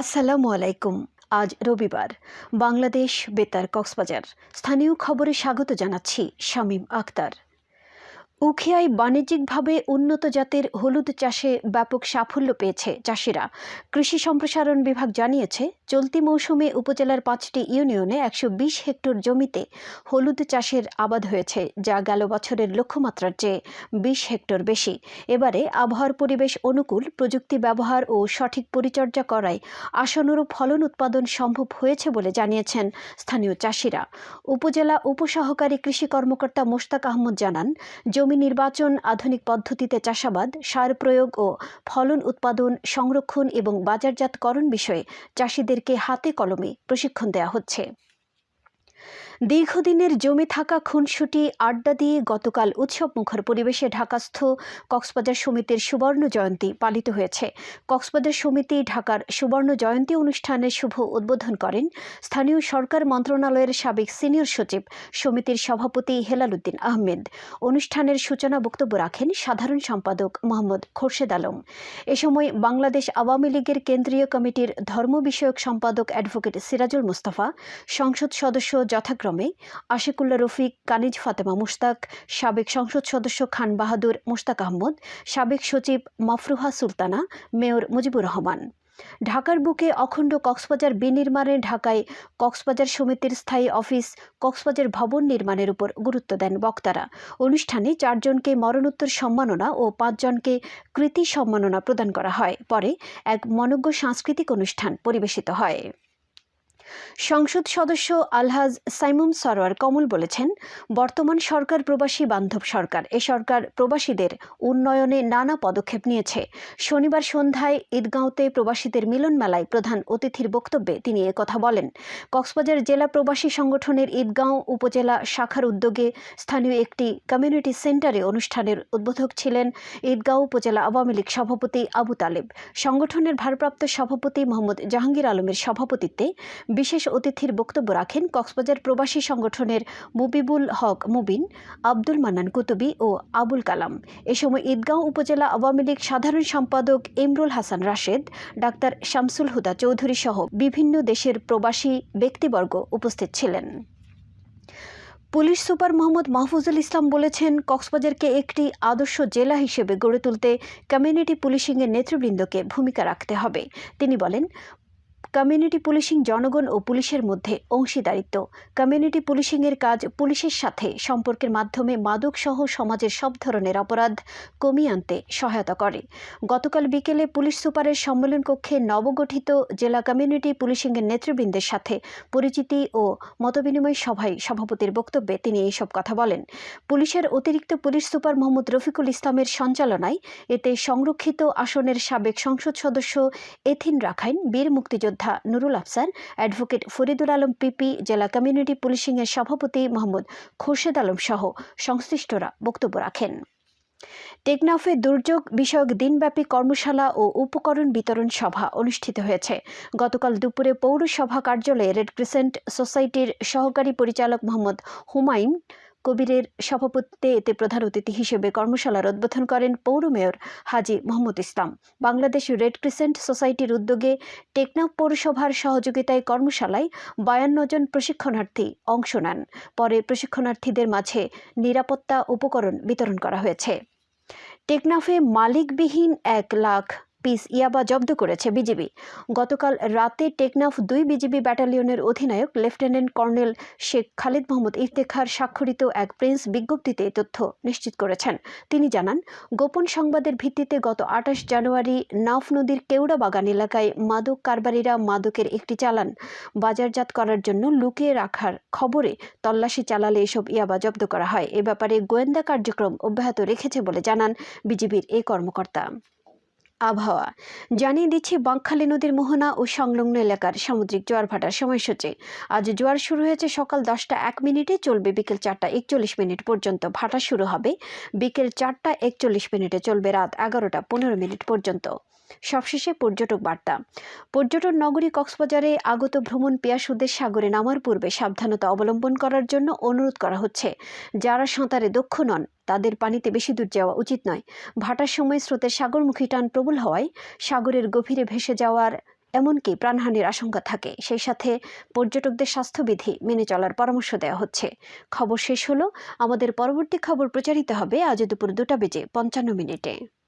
আসসালামু আলাইকুম। আজ রবিবার। বাংলাদেশ বেতার কক্সবাজার। স্থানীয় খবরে স্বাগত জানাচ্ছি শামীম আক্তার উখিয়ায় বাণিজ্যিকভাবে উন্নত জাতের হলুদ চাষে ব্যাপক সাফল্য পেয়েছে চাষিরা। কৃষি সম্প্রসারণ বিভাগ জানিয়েছে, চলতি মৌসুমে উপজেলার পাঁচটি ইউনিয়নে একশো বিশ হেক্টর জমিতে হলুদ চাষের আবাদ হয়েছে, যা গেল বছরের লক্ষ্যমাত্রার চেয়ে বিশ হেক্টর বেশি। এবারে আবহাওয়ার পরিবেশ অনুকূল, প্রযুক্তি ব্যবহার ও সঠিক পরিচর্যা করায় আশানুরূপ ফলন উৎপাদন সম্ভব হয়েছে বলে জানিয়েছেন স্থানীয় চাষিরা। উপজেলা উপসহকারী কৃষি কর্মকর্তা মোশতাক আহমদ জানান, জমি নির্বাচন আধুনিক পদ্ধতিতে চাষাবাদ, সার প্রয়োগ ও ফলন উৎপাদন, সংরক্ষণ এবং বাজারজাতকরণ বিষয়ে চাষিদেরকে হাতে কলমে প্রশিক্ষণ দেওয়া হচ্ছে। দীর্ঘদিনের জমে থাকা খুনসুটি আড্ডা দিয়ে গতকাল উৎসব মুখর পরিবেশে ঢাকাস্থ কক্সবাজার সমিতির সুবর্ণ জয়ন্তী পালিত হয়েছে। কক্সবাজার সমিতি ঢাকার সুবর্ণ জয়ন্তী অনুষ্ঠানের শুভ উদ্বোধন করেন স্থানীয় সরকার মন্ত্রণালয়ের সাবেক সিনিয়র সচিব সমিতির সভাপতি হেলাল উদ্দিন আহমেদ। অনুষ্ঠানের সূচনা বক্তব্য রাখেন সাধারণ সম্পাদক মোহাম্মদ খোরশেদ আলম। এ সময় বাংলাদেশ আওয়ামী লীগের কেন্দ্রীয় কমিটির ধর্ম বিষয়ক সম্পাদক অ্যাডভোকেট সিরাজুল মুস্তাফা, সংসদ সদস্য যথাক্রমে আশিকুল্লা রফিক, কানিজ ফাতেমা মুশতাক, সাবেক সংসদ সদস্য খান বাহাদুর মুশতাক আহমদ, সাবেক সচিব মাফরুহা সুলতানা, মেয়র মুজিবুর রহমান। ঢাকার বুকে অখণ্ড কক্সবাজার বিনির্মাণে ঢাকায় কক্সবাজার সমিতির স্থায়ী অফিস, কক্সবাজার ভবন নির্মাণের উপর গুরুত্ব দেন বক্তারা। অনুষ্ঠানে চারজনকে মরণোত্তর সম্মাননা ও পাঁচজনকে কৃতি সম্মাননা প্রদান করা হয়। পরে এক মনজ্ঞ সাংস্কৃতিক অনুষ্ঠান পরিবেশিত হয়। সংসদ সদস্য আলহাজ সাইমুম সরোয়ার কমল বলেছেন, বর্তমান সরকার প্রবাসী বান্ধব সরকার। এ সরকার প্রবাসীদের উন্নয়নে নানা পদক্ষেপ নিয়েছে। শনিবার সন্ধ্যায় ঈদগাঁওতে প্রবাসীদের মিলন মেলায় প্রধান অতিথির বক্তব্যে তিনি কথা বলেন। কক্সবাজার জেলা প্রবাসী সংগঠনের ঈদগাঁও উপজেলা শাখার উদ্যোগে স্থানীয় একটি কমিউনিটি সেন্টারে অনুষ্ঠানের উদ্বোধক ছিলেন ঈদগাঁও উপজেলা আওয়ামী লীগ সভাপতি আবু তালেব। সংগঠনের ভারপ্রাপ্ত সভাপতি মোহাম্মদ জাহাঙ্গীর আলমের সভাপতিত্বে বিশেষ অতিথির বক্তব্য রাখেন কক্সবাজার প্রবাসী সংগঠনের মুবিবুল হক মুবিন, আব্দুল মান্নান কুতুবি ও আবুল কালাম। এ সময় ঈদগাঁও উপজেলা আওয়ামী লীগ সাধারণ সম্পাদক ইমরুল হাসান রাশেদ, ডাক্তার শামসুল হুদা চৌধুরী সহ বিভিন্ন দেশের প্রবাসী ব্যক্তিবর্গ উপস্থিত ছিলেন। পুলিশ সুপার মোহাম্মদ মাহফুজুল ইসলাম বলেছেন, কক্সবাজারকে একটি আদর্শ জেলা হিসেবে গড়ে তুলতে কমিউনিটি পুলিশিংয়ের নেতৃবৃন্দকে ভূমিকা রাখতে হবে। তিনি বলেন কমিউনিটি পুলিশিং জনগণ ও পুলিশের মধ্যে অংশীদারিত্ব। কমিউনিটি পুলিশিংয়ের কাজ পুলিশের সাথে সম্পর্কের মাধ্যমে মাদকসহ সমাজের সব ধরনের অপরাধ কমিয়ে আনতে সহায়তা করে। গতকাল বিকেলে পুলিশ সুপারের সম্মেলন কক্ষে নবগঠিত জেলা কমিউনিটি পুলিশিংয়ের নেতৃবৃন্দের সাথে পরিচিতি ও মতবিনিময় সভায় সভাপতির বক্তব্যে তিনি এইসব কথা বলেন। পুলিশের অতিরিক্ত পুলিশ সুপার মোহাম্মদ রফিকুল ইসলামের সঞ্চালনায় এতে সংরক্ষিত আসনের সাবেক সংসদ সদস্য এথিন রাখাইন, বীর মুক্তিযোদ্ধা যোদ্ধা নুরুল আফসার অ্যাডভোকেট ফরিদুল আলম পিপি, জেলা কমিউনিটি পুলিশিংয়ের সভাপতি মোহাম্মদ খোরশেদ আলম সহ সংশ্লিষ্টরা বক্তব্য রাখেন। টেকনাফে দুর্যোগ বিষয়ক দিনব্যাপী কর্মশালা ও উপকরণ বিতরণ সভা অনুষ্ঠিত হয়েছে। গতকাল দুপুরে পৌরসভা কার্যালয়ে রেড ক্রিসেন্ট সোসাইটির সহকারী পরিচালক মোহাম্মদ হুমায়ুন কবিরের সভাপতিত্বে এতে প্রধান অতিথি হিসেবে কর্মশালার উদ্বোধন করেন পৌর mayor Haji Mohammad Islam. Bangladesh red crescent সোসাইটির উদ্যোগে টেকনাফ পৌরসভার সহযোগিতায় কর্মশালায় বায়ান্ন জন প্রশিক্ষণার্থী অংশ নেন। পরে প্রশিক্ষণার্থীদের মাঝে নিরাপত্তা উপকরণ বিতরণ করা হয়েছে। টেকনাফে মালিকবিহীন এক লাখ পিস ইয়াবা জব্দ করেছে বিজিবি। গতকাল রাতে টেকনাফ দুই বিজিবি ব্যাটালিয়নের অধিনায়ক লেফটেন্যান্ট কর্নেল শেখ খালিদ মোহাম্মদ ইফতেখার স্বাক্ষরিত এক প্রিন্স বিজ্ঞপ্তিতে তথ্য নিশ্চিত করেছেন। তিনি জানান, গোপন সংবাদের ভিত্তিতে গত আঠাশ জানুয়ারি নাফ নদীর কেওড়া বাগান এলাকায় মাদক কারবারিরা মাদকের একটি চালান বাজারজাত করার জন্য লুকিয়ে রাখার খবরে তল্লাশি চালালে এসব ইয়াবা জব্দ করা হয়। এ ব্যাপারে গোয়েন্দা কার্যক্রম অব্যাহত রেখেছে বলে জানান বিজিবির এই কর্মকর্তা। আবহাওয়া। জানিয়ে দিচ্ছি, বাঁকখালী নদীর মোহনা ও সংলগ্ন এলাকার সামুদ্রিক জোয়ার ভাটার সময়সূচি। আজ জোয়ার শুরু হয়েছে সকাল দশটা এক মিনিটে, চলবে বিকেল চারটা একচল্লিশ মিনিট পর্যন্ত। ভাটা শুরু হবে বিকেল চারটা একচল্লিশ মিনিটে, চলবে রাত এগারোটা পনেরো মিনিট পর্যন্ত। সবশেষে পর্যটক বার্তা। পর্যটন নগরী কক্সবাজারে আগত ভ্রমণ পেয়াসুদের সাগরে নামার পূর্বে সাবধানতা অবলম্বন করার জন্য অনুরোধ করা হচ্ছে। যারা সাঁতারে দক্ষ নন, তাদের পানিতে বেশি দূর যাওয়া উচিত নয়। ভাটার সময় স্রোতের সাগরমুখী টান প্রবল হওয়ায় সাগরের গভীরে ভেসে যাওয়ার এমনকি প্রাণহানির আশঙ্কা থাকে। সেই সাথে পর্যটকদের স্বাস্থ্যবিধি মেনে চলার পরামর্শ দেওয়া হচ্ছে। খবর শেষ হলো। আমাদের পরবর্তী খবর প্রচারিত হবে আজ দুপুর দুটা বেজে পঞ্চান্ন মিনিটে।